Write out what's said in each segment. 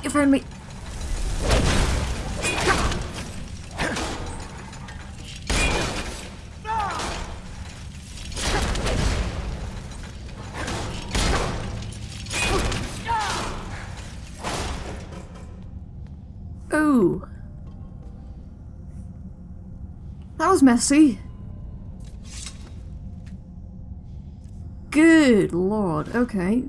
Ah, you found me! That was messy. Good lord, okay.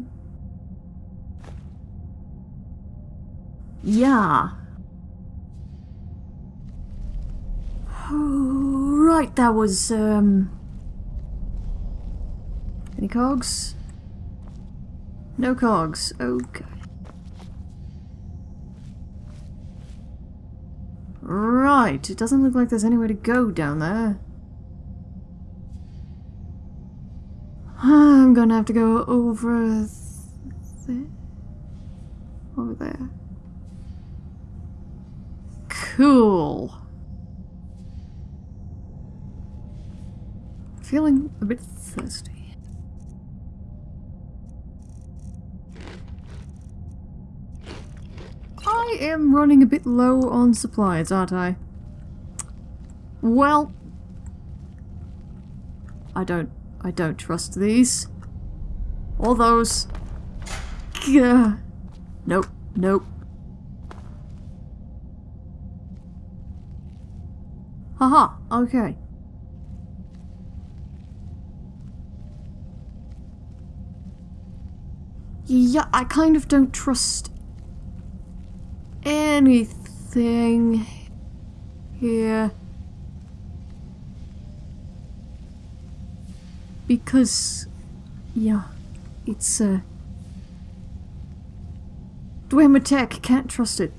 Yeah. Right, that was, um... Any cogs? No cogs, okay. Right, it doesn't look like there's anywhere to go down there. I'm gonna have to go over there. Over there. Cool. Feeling a bit thirsty. I am running a bit low on supplies, aren't I? Well, I don't I don't trust these. All those. Gah. Nope, nope. Haha, okay. Yeah, I kind of don't trust anything here. Because, yeah, it's, uh... Dwemer Tech, can't trust it.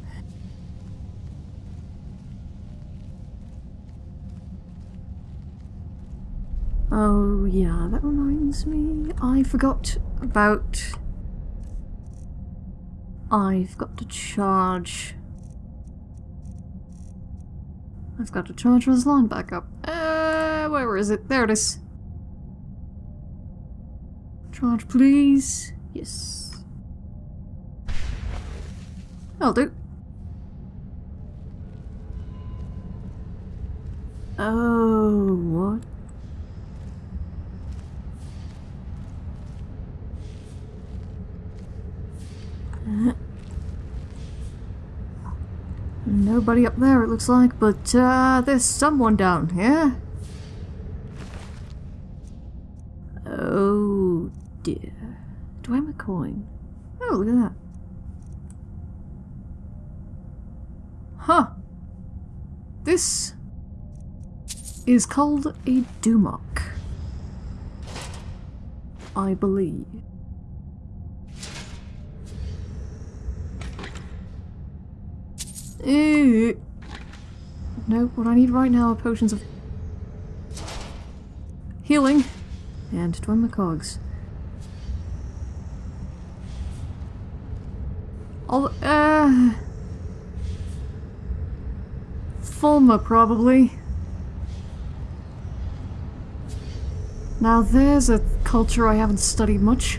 Oh, yeah, that reminds me. I forgot about... I've got to charge... I've got to charge this line back up. Uh, where is it? There it is. Charge, please. Yes. I'll do. Oh, what? Nobody up there, it looks like, but uh, there's someone down here. Oh dear. Do I have a coin? Oh, look at that. Huh. This is called a Dumok. I believe. Ew. No, what I need right now are potions of healing and twin cogs. I'll, uh... Falmer, probably. Now there's a culture I haven't studied much.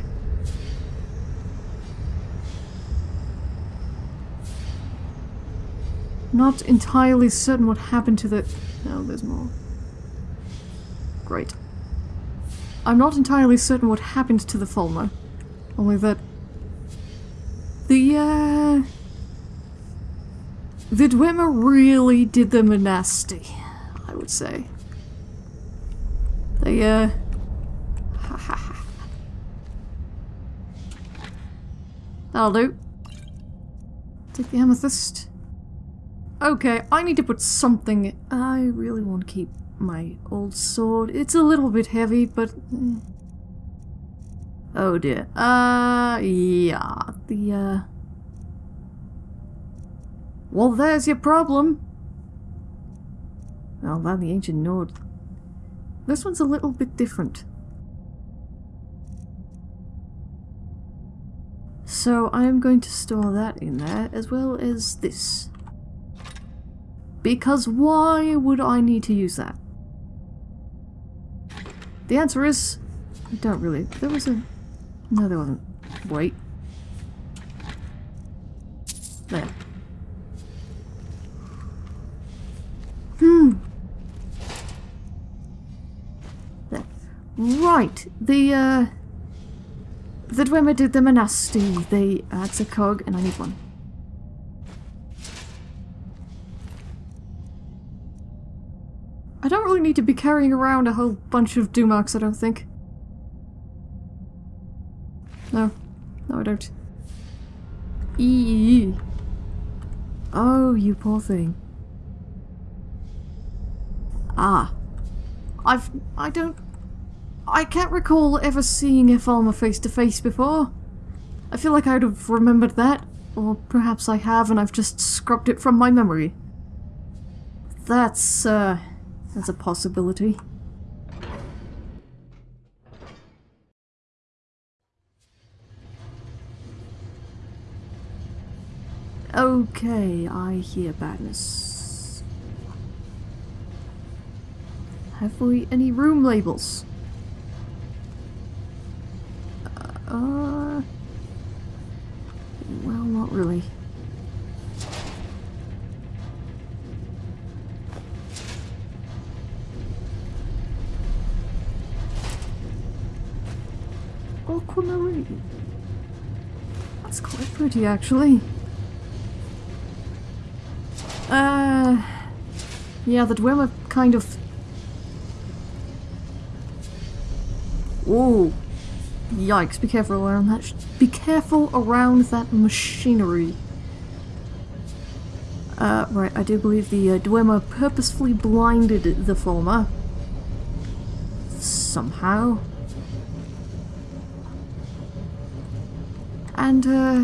I'm not entirely certain what happened to the... No, there's more. Great. I'm not entirely certain what happened to the Falmer. Only that the, uh... The Dwemer really did them a nasty, I would say. They, uh... That'll do. Take the amethyst. Okay, I need to put something... I really want to keep my old sword. It's a little bit heavy, but... Eh. Oh dear. Uh, yeah. The, uh... Well, there's your problem. Well, that the ancient Nord. This one's a little bit different. So I'm going to store that in there, as well as this. Because why would I need to use that? The answer is, I don't really. There was a no, there wasn't. Wait. There. Hmm. There. Right. The, uh... The Dwemer did the a nasty. They... That's a cog, and I need one. I don't really need to be carrying around a whole bunch of Dumarks, I don't think. No. No, I don't. Eee. Oh, you poor thing. Ah. I've... I don't... I can't recall ever seeing a Falmer face to face before. I feel like I would have remembered that. Or perhaps I have and I've just scrubbed it from my memory. That's, uh... That's a possibility. Okay, I hear badness. Have we any room labels? Uh, well, not really. Pretty, actually. Uh, yeah, the Dwemer kind of... Ooh. Yikes, be careful around that. Be careful around that machinery. Uh, right, I do believe the uh, Dwemer purposefully blinded the Falmer. Somehow. And, uh...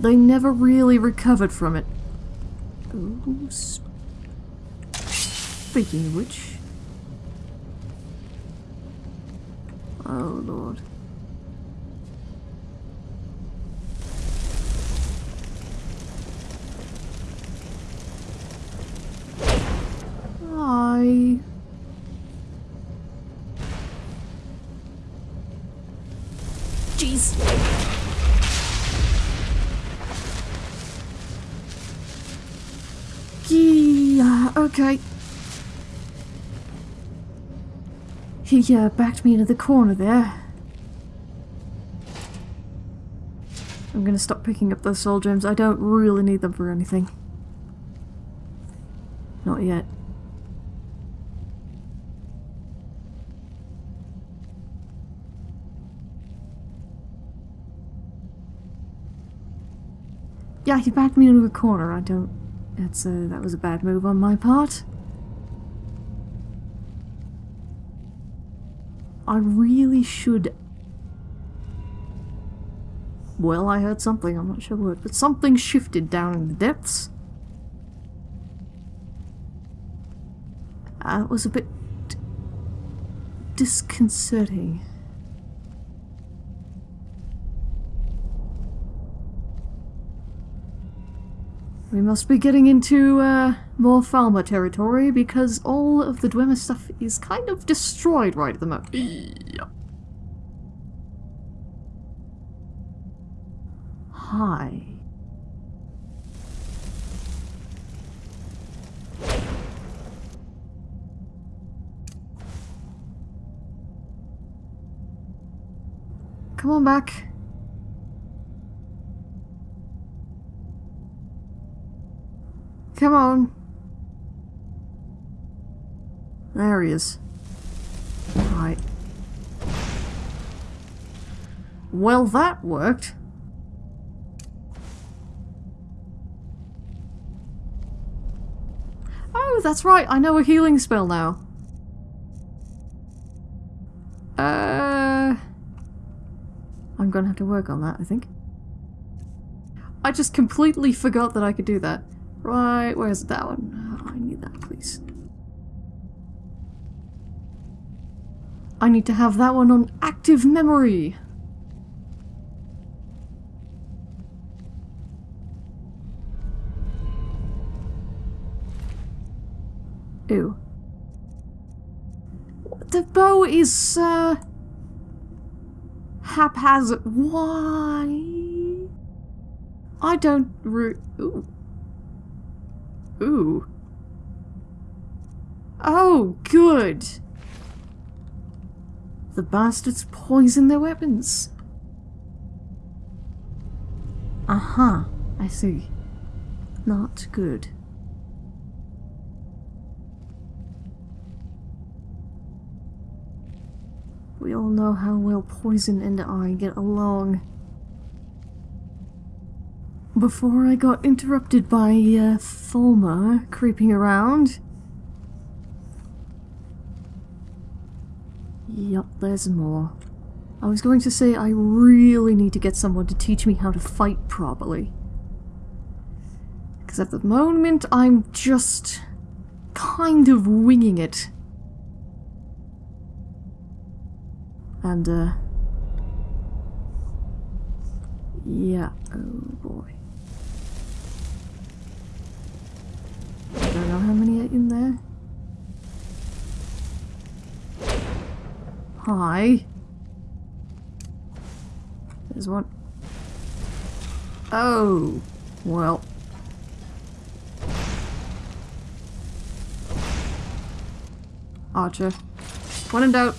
They never really recovered from it. Speaking of which... Oh, Lord. Hi. Jeez. Okay. He uh, backed me into the corner there. I'm gonna stop picking up those soul gems. I don't really need them for anything. Not yet. Yeah, he backed me into a corner. I don't... That's, uh, that was a bad move on my part. I really should... Well, I heard something, I'm not sure what, but something shifted down in the depths. That uh, was a bit... disconcerting. We must be getting into uh, more Falmer territory because all of the Dwemer stuff is kind of destroyed right at the moment. Hi. Come on back. Come on. There he is. Right. Well, that worked. Oh, that's right. I know a healing spell now. Uh... I'm gonna have to work on that, I think. I just completely forgot that I could do that. Right, where's that one? Oh, I need that, please. I need to have that one on active memory. Ew. The bow is, uh... haphazard. Why? I don't Ooh. Ooh. Oh, good. The bastards poison their weapons. Uh-huh. I see. Not good. We all know how well Poison and I get along. Before I got interrupted by uh, Falmer creeping around. Yup, there's more. I was going to say I really need to get someone to teach me how to fight properly. Because at the moment I'm just kind of winging it. And, uh... Yeah, oh boy. Don't know how many are in there. Hi. There's one. Oh, well. Archer. One in doubt.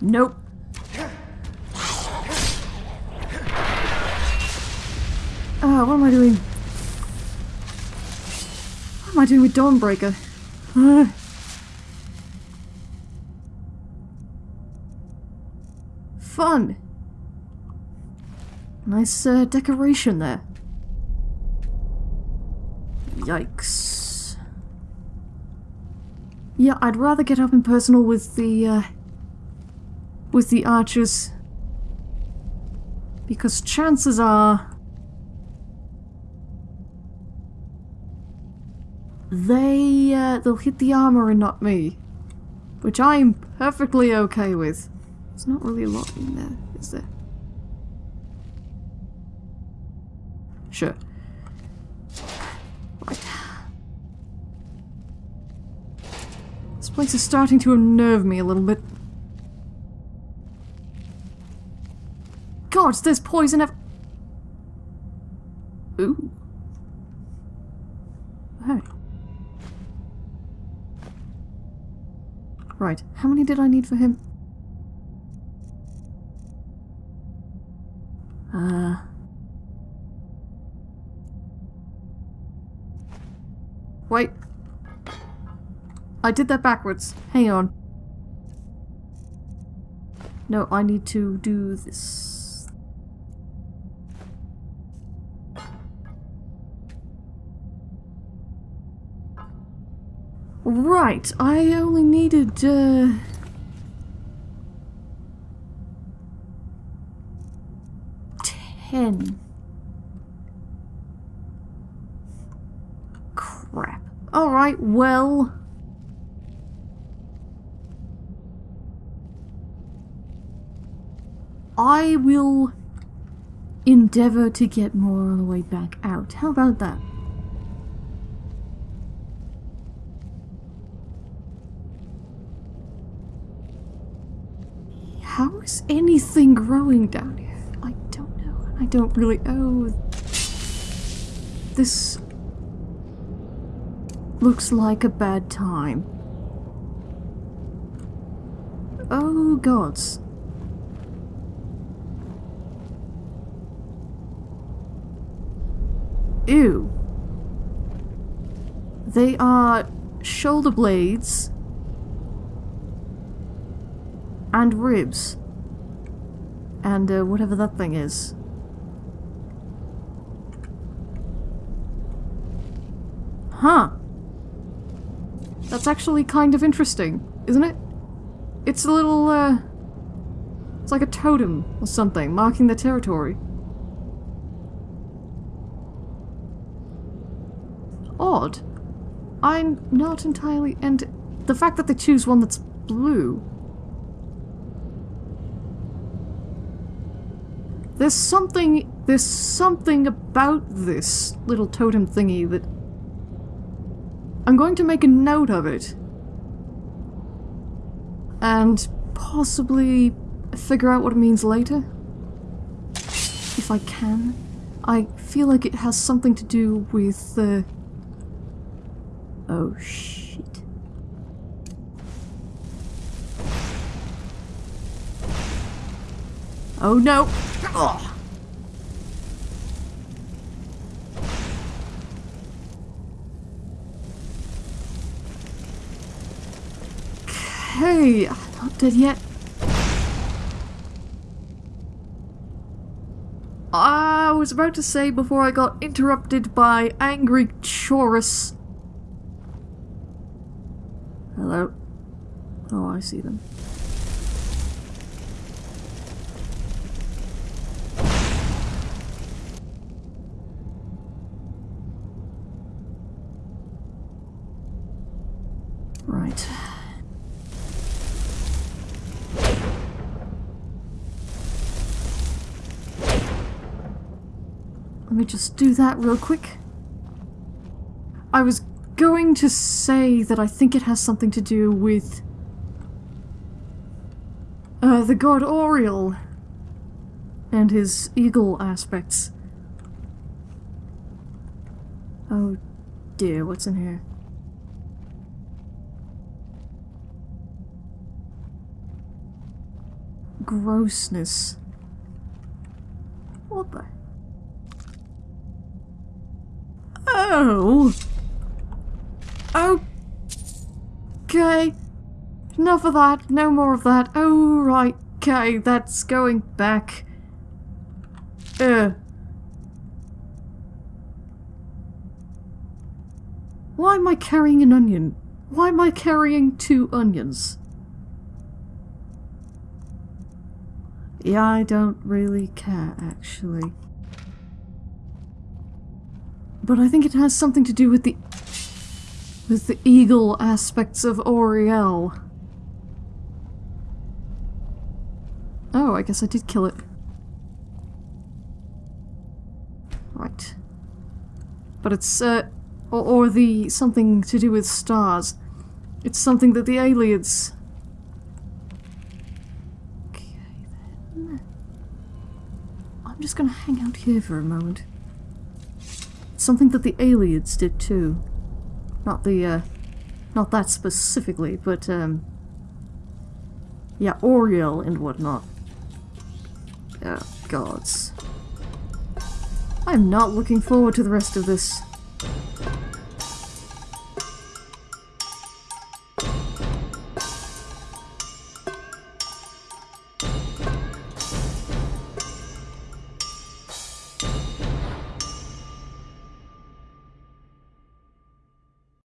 Nope. Ah, what am I doing? Am I doing with Dawnbreaker? Uh. Fun! Nice uh, decoration there. Yikes. Yeah, I'd rather get up in personal with the, uh, with the archers. Because chances are... They, uh, they'll hit the armor and not me. Which I'm perfectly okay with. There's not really a lot in there, is there? Sure. Right. This place is starting to unnerve me a little bit. God, there's poison ev- Ooh. Right, how many did I need for him? Uh... Wait. I did that backwards. Hang on. No, I need to do this. Right, I only needed, uh... Ten. Crap. Alright, well... I will endeavour to get more on the way back out. How about that? Is anything growing down here? I don't know. I don't really... Oh... This... Looks like a bad time. Oh gods. Ew. They are shoulder blades and ribs and uh, whatever that thing is. Huh. That's actually kind of interesting, isn't it? It's a little, uh... It's like a totem or something, marking the territory. Odd. I'm not entirely... And the fact that they choose one that's blue... There's something... There's something about this little totem thingy that... I'm going to make a note of it. And possibly figure out what it means later. If I can. I feel like it has something to do with the... Oh shit. Oh no! Ugh. I'm not dead yet. I was about to say before I got interrupted by angry Chaurus. Hello? Oh, I see them. Right. Let me just do that real quick. I was going to say that I think it has something to do with uh, the god Auriel and his eagle aspects. Oh dear, what's in here? Grossness. What the? Oh! Okay. Enough of that. No more of that. Oh, right. Okay, that's going back. Uh. Why am I carrying an onion? Why am I carrying two onions? Yeah, I don't really care, actually. But I think it has something to do with the... with the eagle aspects of Auriel. Oh, I guess I did kill it. Right. But it's, uh... Or, or the... something to do with stars. It's something that the Ayleids... Okay, then... I'm just gonna hang out here for a moment. Something that the Ayleids did too. Not the, uh, not that specifically, but, um, yeah, Auriel and whatnot. Oh, gods. I'm not looking forward to the rest of this.